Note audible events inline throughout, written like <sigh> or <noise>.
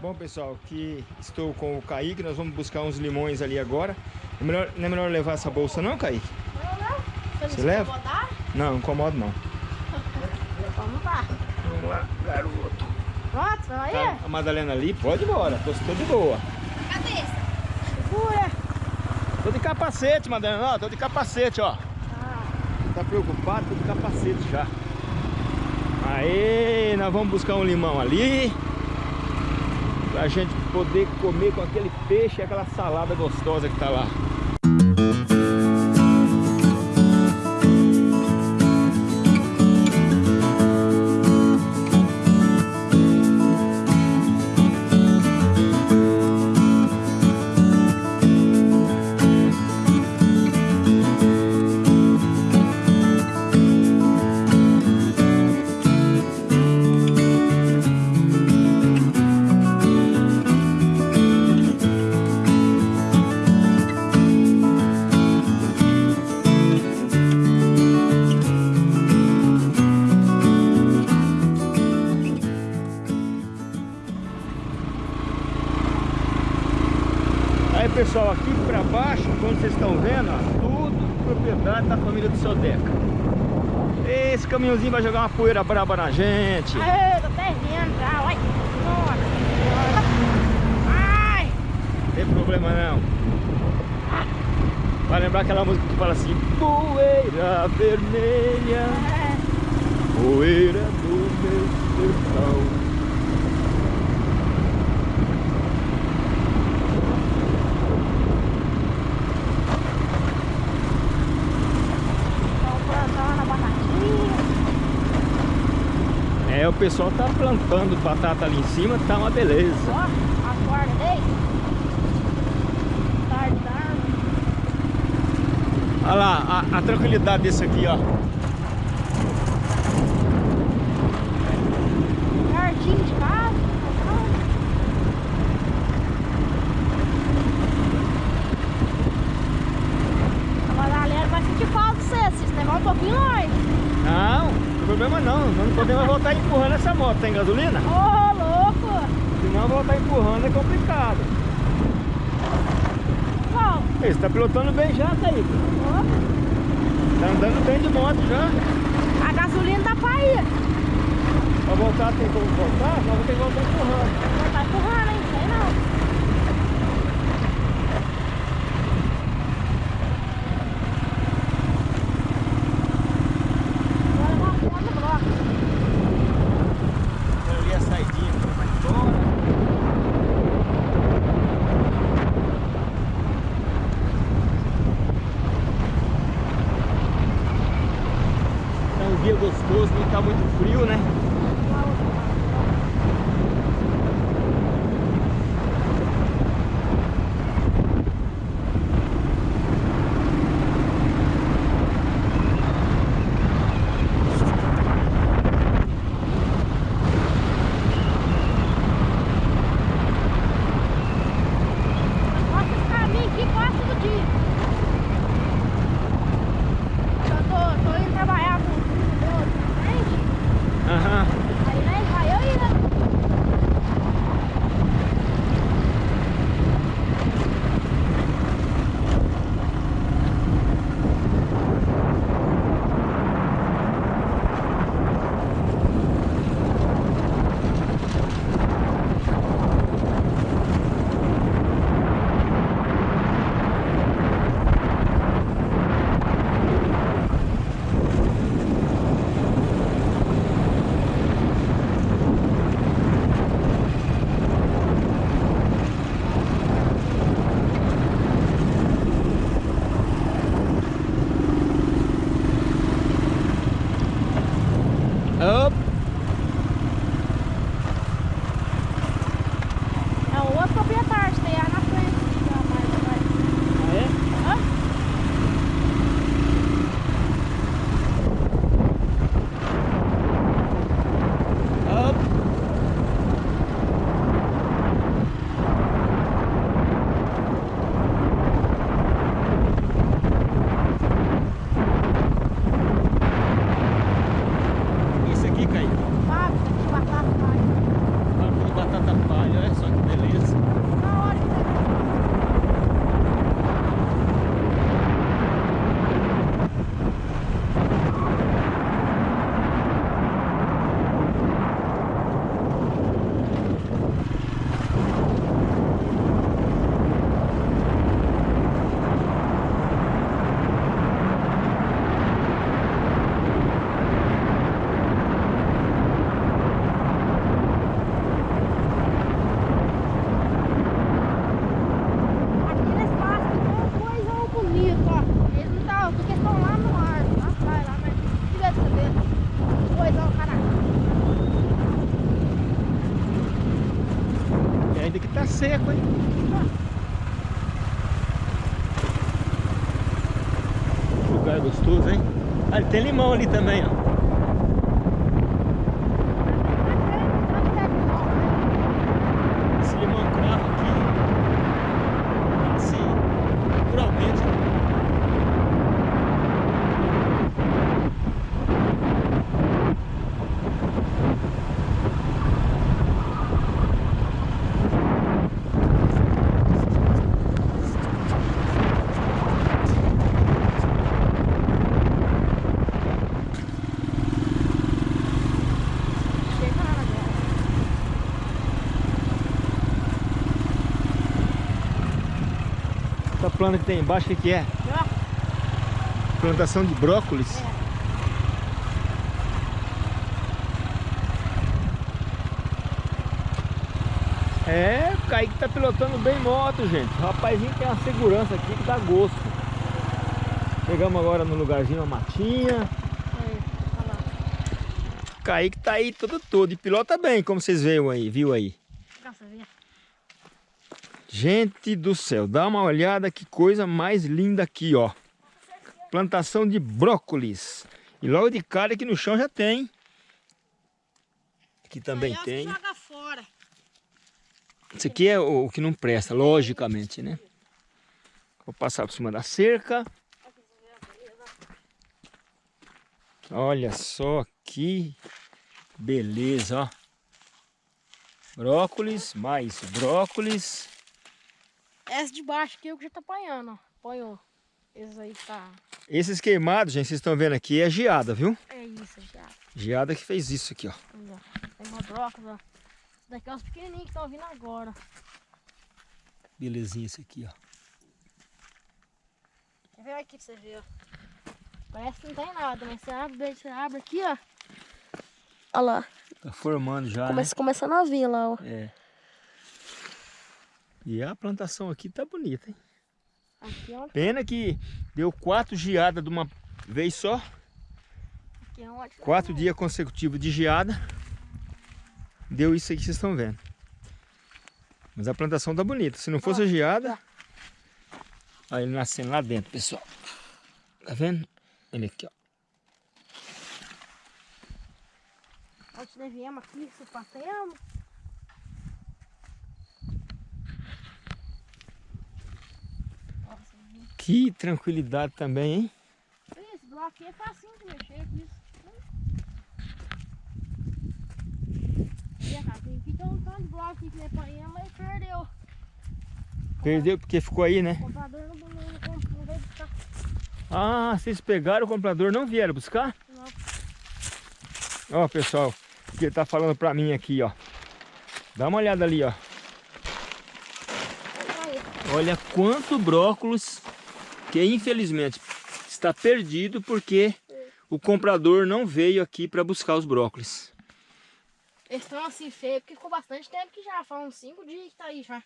Bom pessoal, aqui estou com o Kaique, nós vamos buscar uns limões ali agora. É melhor, não é melhor levar essa bolsa não, Kaique? Não, não. Você, Você não leva? incomodar? Não, não incomodo não. <laughs> Vamos lá. Vamos lá, garoto. Pronto, vai Tá aí? a Madalena ali, pode ir embora, tô, tô de boa. Cadê esse? Segura. Tô de capacete, Madalena, ó, tô de capacete, ó. Ah, Tá preocupado, tô de capacete já. Aí, nós vamos buscar um limão ali. Pra gente poder comer com aquele peixe e aquela salada gostosa que tá lá. Caminhãozinho vai jogar uma poeira braba na gente. Tô já. Nossa. Ai. Não tem problema não. Vai lembrar aquela música que fala assim Poeira vermelha, É. poeira do meu sertão Estão plantando a batatinha. É, o pessoal tá plantando batata ali em cima, tá uma beleza. Ó, a corda dele. Tarde da árvore. Olha lá, a, a tranquilidade desse aqui, ó. Jardim de casa. A Madalena vai sentir falta de você, se você levar um pouquinho longe. Não, não tem problema não. Nós não podemos voltar empurrando essa moto. Tem gasolina? Ô, louco! Se não voltar empurrando é complicado. Qual? Você tá pilotando bem já, Kaique. Ó, Tá andando bem de moto já. A gasolina tá pra ir. Pra voltar, tem como voltar? Nós vamos ter que voltar tá empurrando, hein? Sei não. Vou levar uma foto no bloco. Ali a saidinha que vai embora. Tá um dia gostoso, não tá muito frio, né? Tem limão ali também, ó. Esse limão cravo aqui. Assim, naturalmente. Chega lá agora. Essa planta que tem embaixo, o que, que é? Plantação de brócolis. É, o Kaique tá pilotando bem moto, gente. O rapazinho tem uma segurança aqui que dá gosto. Chegamos agora no lugarzinho, uma matinha. aí, olha lá. O Kaique tá aí todo todo e pilota bem, como vocês viram aí, viu aí. Nossa. Gente do céu, dá uma olhada que coisa mais linda aqui, ó. Plantação de brócolis. E logo de cara aqui no chão já tem. Aqui também Aí, tem. Joga fora. Isso aqui é o, o que não presta, logicamente, né? Vou passar por cima da cerca. Olha só que beleza, ó. Brócolis, mais brócolis. Essa de baixo aqui é o que já tá apanhando, ó. Apanhou. Esse aí tá. Esses queimados, gente, vocês estão vendo aqui, é geada, viu? É isso, já. Geada que fez isso aqui, ó. Tem uma brócolis, ó. Esse daqui é os pequenininhos que estão vindo agora. Belezinha esse aqui, ó. Quer ver aqui pra você ver, ó. Parece que não tem nada, mas você abre, você abre aqui, ó. Olha lá. Tá formando já, Começa, começando a vir lá, ó. né? É. E a plantação aqui tá bonita, hein? Aqui Pena que deu quatro geadas de uma vez só. aqui é Quatro dias consecutivos de geada. Deu isso aí que vocês estão vendo. Mas a plantação tá bonita. Se não fosse a geada... Olha ele nascendo lá dentro, pessoal. Tá vendo? Ele aqui, ó. Nós viemos aqui, se passeamos. Nossa, viu? Que tranquilidade também, hein? esse bloco aqui é facinho de mexer com isso. Aqui tem um tanto de bloco aqui que apanhamos, mas perdeu. Perdeu porque ficou aí, né? O comprador não, não, não, não veio buscar. Ah, vocês pegaram o comprador, não vieram buscar? Não. Ó, pessoal, o que ele tá falando pra mim aqui, ó. Dá uma olhada ali, ó. Olha quanto brócolis que infelizmente está perdido porque o comprador não veio aqui para buscar os brócolis. Eles estão assim feios, porque ficou bastante tempo que já, uns 5 dias que tá aí já.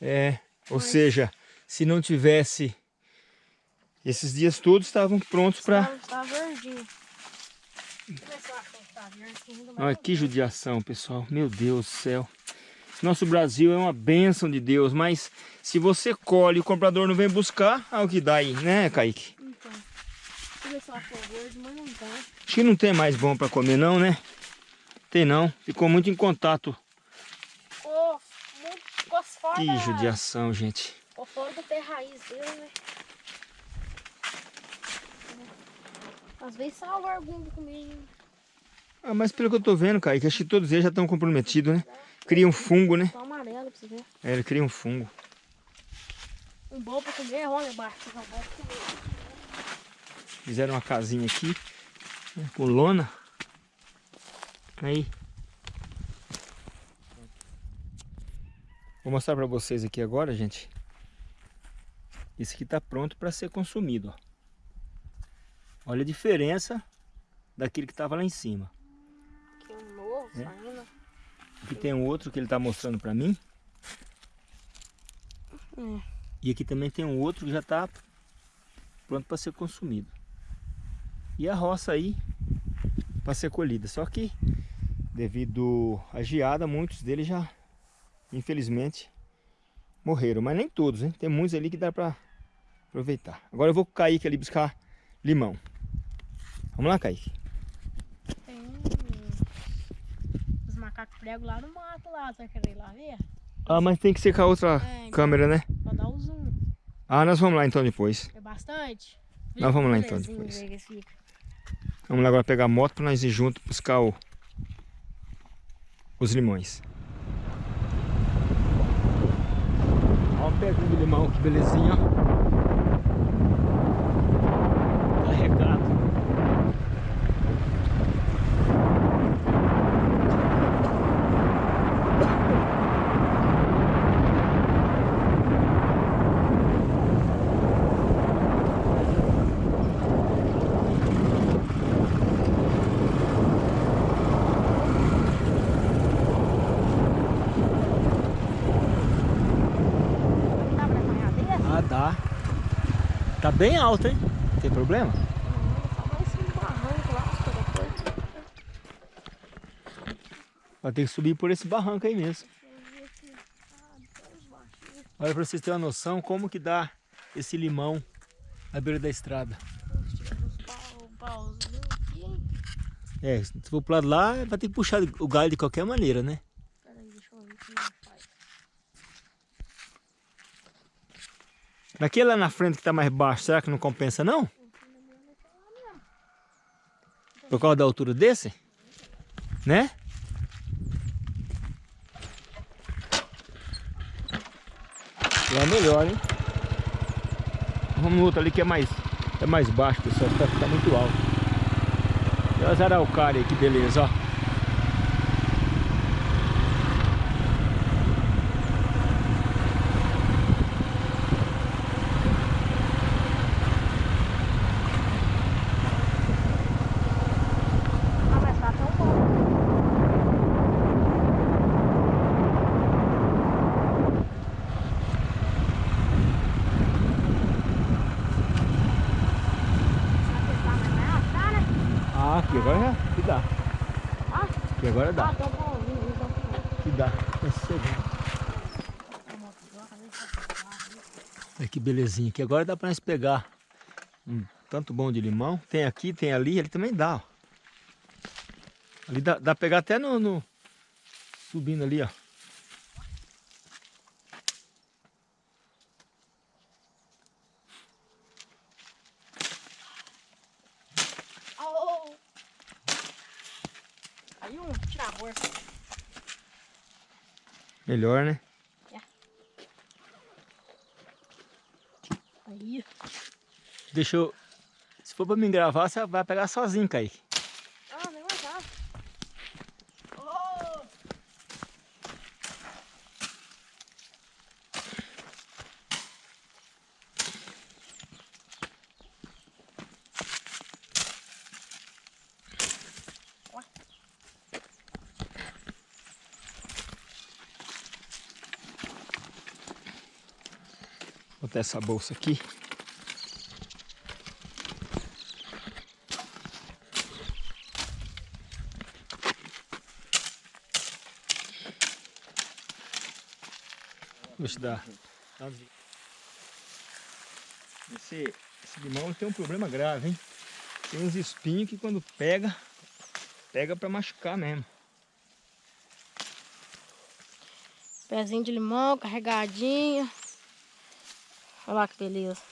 É, ou Mas- seja, se não tivesse esses dias todos estavam prontos para. Tá, tá verdinho. Tá Olha que judiação, pessoal. Meu Deus do céu. Nosso Brasil é uma bênção de Deus, mas se você colhe e o comprador não vem buscar, é o que dá aí, né, Kaique? Então, eu acho verde, mas não tá. Acho que não tem mais bom para comer não, né? Tem não. Ficou muito em contato. Ficou muito, ficou fora Que judiação, gente. Ficou fora do pé raiz dele, né? Às vezes salva algum comigo. Ah, mas pelo que eu tô vendo, Kaique, acho que todos eles já estão comprometidos, né? Cria um fungo, né? Tá amarelo pra você ver. É, ele cria um fungo. Um bom pra comer, olha embaixo. Um bom pra comer. Fizeram uma casinha aqui, né, com lona. Aí. Vou mostrar pra vocês aqui agora, gente. Esse aqui tá pronto para ser consumido, ó. Olha a diferença daquele que tava lá em cima. Aqui é um novo É. saindo. Aqui tem um outro que ele tá mostrando pra mim. É. E aqui também tem um outro que já tá pronto para ser consumido. E a roça aí para ser colhida. Só que devido à geada, muitos deles já, infelizmente, morreram, mas nem todos, hein? Tem muitos ali que dá pra aproveitar. Agora eu vou com o Kaique ali buscar limão. Vamos lá, Kaique. Tem os macacos pregos lá no mato lá, você vai querer ir lá ver? Ah, mas tem que ser com a outra É, então. câmera, né? Vou dar o zoom. Ah, nós vamos lá então depois. É bastante? Nós vamos lá, então, depois. Vamos lá agora pegar a moto pra nós ir junto buscar o... os limões. Olha um pezinho de limão, que belezinha, ó. Carregado. Dá pra apanhar desse? Ah, dá. Tá bem alto, hein? Tem problema? Vai ter que subir por esse barranco aí mesmo. Olha pra vocês terem uma noção como que dá esse limão na beira da estrada. É, se for pro lado lá, vai ter que puxar o galho de qualquer maneira, né? Pera aí, deixa eu ver como é faz. Naquele lá na frente que tá mais baixo, será que não compensa não? Por causa da altura desse? Né? Lá é melhor, hein? Vamos no outro ali que é mais, é mais baixo, pessoal. Tá, tá muito alto. E as araucárias que beleza, ó. Ah, mas tá tão bom. Será que tá mais alto? Tá, né? Ah, aqui agora já que dá. Ah, Aqui agora dá. ah, tá bom. Que dá. Sossegado. Olha que belezinha. Aqui agora dá pra nós pegar um tanto bom de limão. Tem aqui, tem ali, ele também dá, ó. Ali dá, dá pra pegar até no, no- Subindo ali, ó. Au! Aí um, tira a bolsa. Melhor, né? Aí. Deixa eu... Se for pra me gravar, você vai pegar sozinho, Kaique. Ah, nem mais nada. Oh! Vou botar essa bolsa aqui. Deixa eu dar. dá Esse, esse limão tem um problema grave, hein? Tem uns espinhos que quando pega, pega pra machucar mesmo. Pezinho de limão, carregadinho. Olha lá que beleza.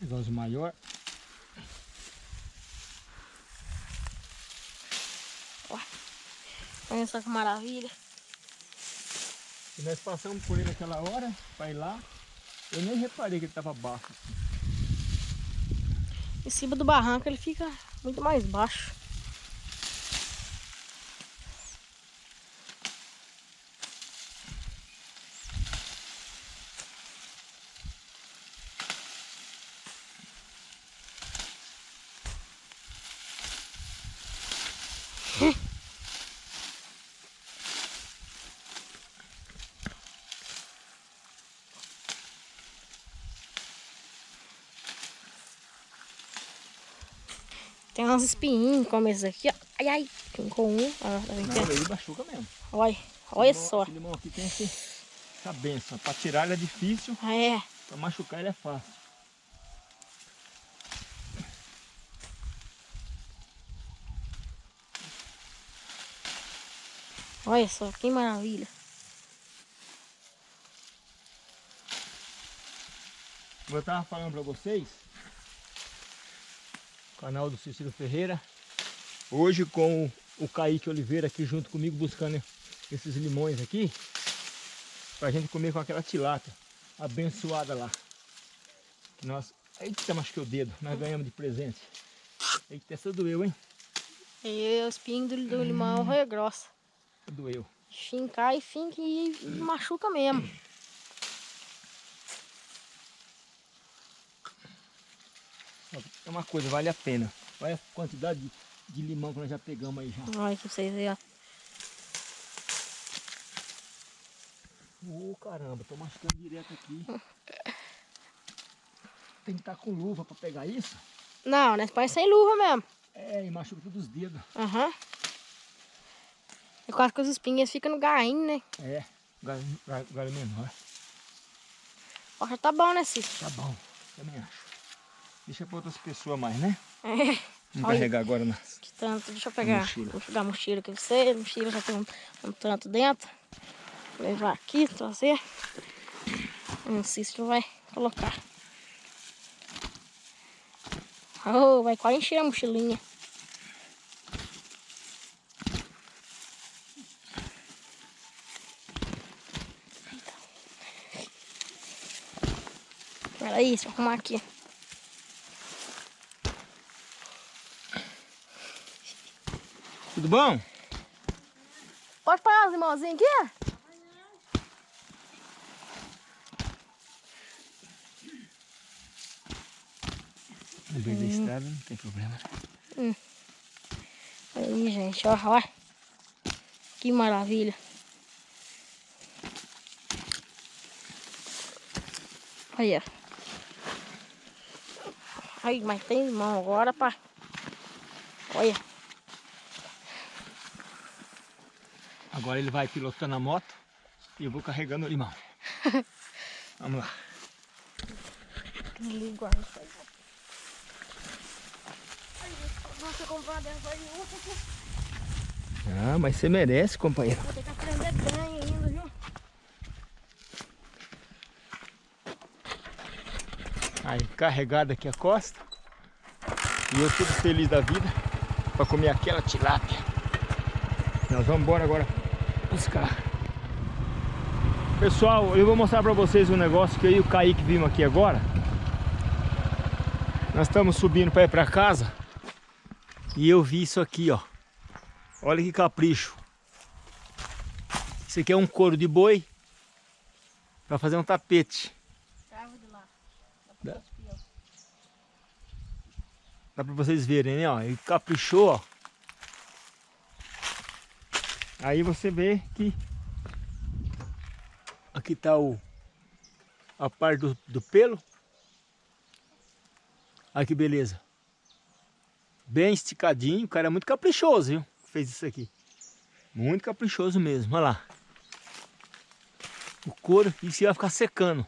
Negócio maior. Olha só que maravilha. E nós passamos por ele naquela hora, pra ir lá. Eu nem reparei que ele tava baixo. Em cima do barranco ele fica muito mais baixo. Tem umas espinhinhas como esse aqui, ó. Ai, ai, ficou um. Ah, tá Não, aqui? ele machuca mesmo. Olha, olha Limão- só. Esse limão aqui tem esse, essa benção. Pra tirar ele é difícil, É, pra machucar ele é fácil. olha só, que maravilha. Como eu tava falando pra vocês, canal do Cícero Ferreira, hoje com o Kaique Oliveira aqui junto comigo buscando esses limões aqui, pra gente comer com aquela tilápia abençoada lá. Que nós, eita, machuquei o dedo, nós ganhamos de presente. Eita, essa doeu, hein? E o espinho do, do limão é grossa. Doeu. Fincar e finca e machuca mesmo. É uma coisa, vale a pena. Olha a quantidade de, de limão que nós já pegamos aí já. Olha pra vocês verem, ó. Ô caramba, tô machucando direto aqui. Tem que estar com luva pra pegar isso. Não, nós põe sem luva mesmo. É, e machuca todos os dedos. Aham. É quase que os espinhos ficam no gainho, né? É, galho, galho, galho menor. Ó, já tá bom, né, Cícero? Tá bom, também acho. Deixa pra outras pessoas mais, né? É. Vamos Olha. carregar agora nas. Que tanto, deixa eu pegar. Mochila. Vou pegar a mochila aqui pra você. A mochila já tem um, um tanto dentro. Vou levar aqui, trazer. Um Cícero vai colocar. Oh, vai quase encher a mochilinha. Peraí, deixa eu arrumar aqui. Tudo bom? Pode parar os limãozinhos aqui? No meio da estrada não tem problema. Aí, gente, ó, ó. Que maravilha. Olha. Ai, mas tem limão agora, pá. Olha. Agora ele vai pilotando a moto e eu vou carregando o limão. <laughs> Vamos lá. Ai, Nossa. Ah, mas você merece, companheiro. Vou ter que aprender bem ainda, viu? Aí, carregado aqui a costa. E eu tudo feliz da vida para comer aquela tilápia. Nós vamos embora agora buscar. Pessoal, eu vou mostrar para vocês um negócio que eu e o Kaique vimos aqui agora. Nós estamos subindo para ir para casa e eu vi isso aqui, ó. Olha que capricho. Isso aqui é um couro de boi para fazer um tapete. Dá. Dá pra vocês verem, né? Ó, ele caprichou, ó. Aí você vê que aqui tá o a parte do, do pelo. Olha que beleza. Bem esticadinho, o cara é muito caprichoso, viu? que Fez isso aqui. Muito caprichoso mesmo, olha lá. O couro, isso vai ficar secando.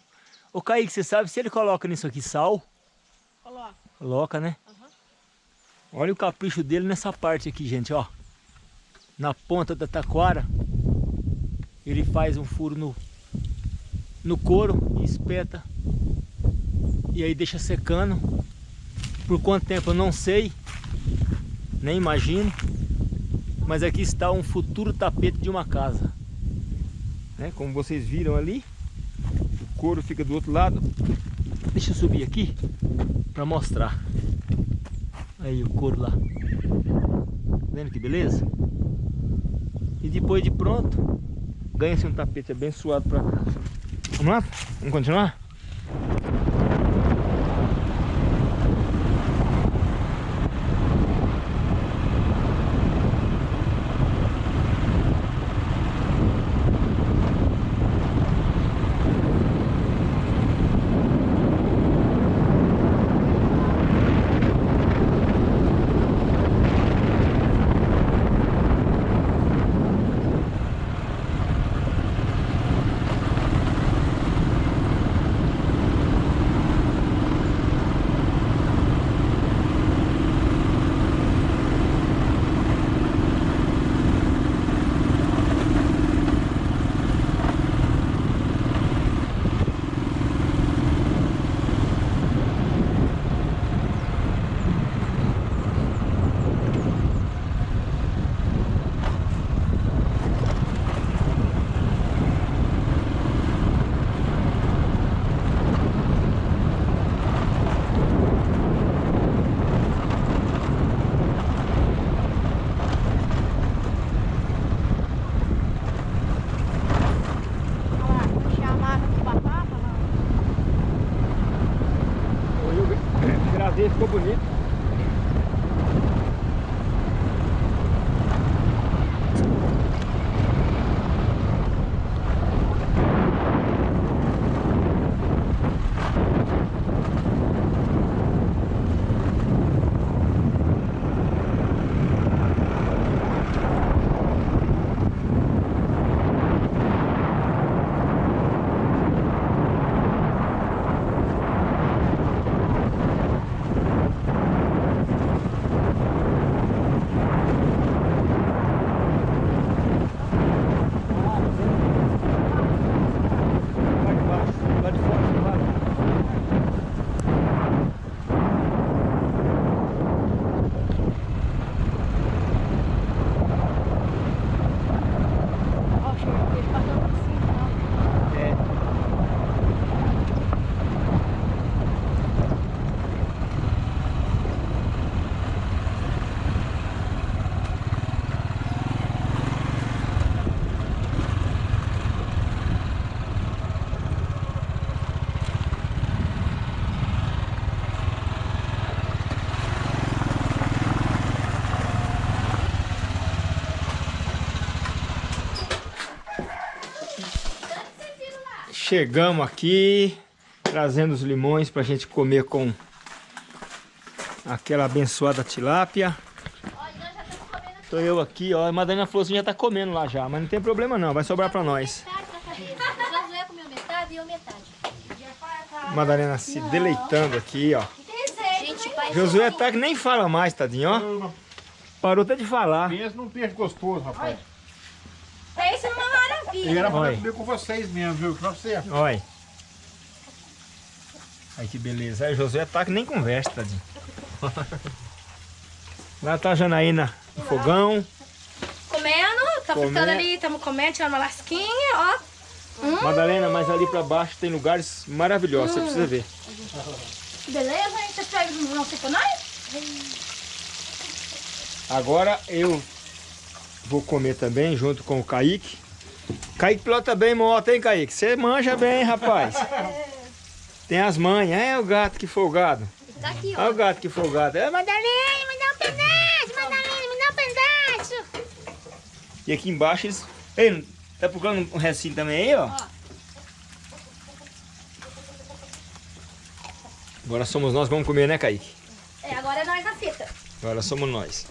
Ô Kaique, você sabe se ele coloca nisso aqui sal? Coloca. Coloca, né? Aham. Olha o capricho dele nessa parte aqui, gente, ó. Na ponta da taquara. Ele faz um furo no, no couro e espeta. E aí deixa secando. Por quanto tempo eu não sei. Nem imagino. Mas aqui está um futuro tapete de uma casa. Né? Como vocês viram ali. O couro fica do outro lado. Deixa eu subir aqui para mostrar. Aí o couro lá. Vendo que beleza? E depois de pronto, ganha-se um tapete abençoado para casa. Vamos lá? Vamos continuar? Chegamos aqui, trazendo os limões pra gente comer com aquela abençoada tilápia. Tô eu aqui, ó. A Madalena falou assim, já tá comendo lá já, mas não tem problema não, vai sobrar pra nós. Madalena se deleitando aqui, ó. Gente. Josué tá que nem fala mais, tadinho, ó. Parou até de falar. Pensa num peixe gostoso, rapaz. Eu era pra comer com vocês mesmo, viu? Pra você. Olha. Aí que beleza. Aí Josué tá que nem conversa, tadinho. <laughs> Lá tá a Janaína no fogão. Comendo, tá Comendo. fritando ali, estamos comendo, tirando uma lasquinha, ó. Madalena, mas ali pra baixo tem lugares maravilhosos, você precisa ver. Beleza, hein? Você pega não sei nós? Agora eu vou comer também, junto com o Kaique. Kaique pilota bem moto, hein, Kaique? Você manja bem, rapaz. <laughs> Tem as manhas. É o gato que folgado. Tá aqui, ó. Olha o gato que folgado. É, Madalena, me dá um pedaço, Madalena, me dá um pedaço. E aqui embaixo eles... Ei, tá procurando um recinho também aí, ó? Agora somos nós, vamos comer, né, Kaique? É, agora é nós na fita. Agora somos nós.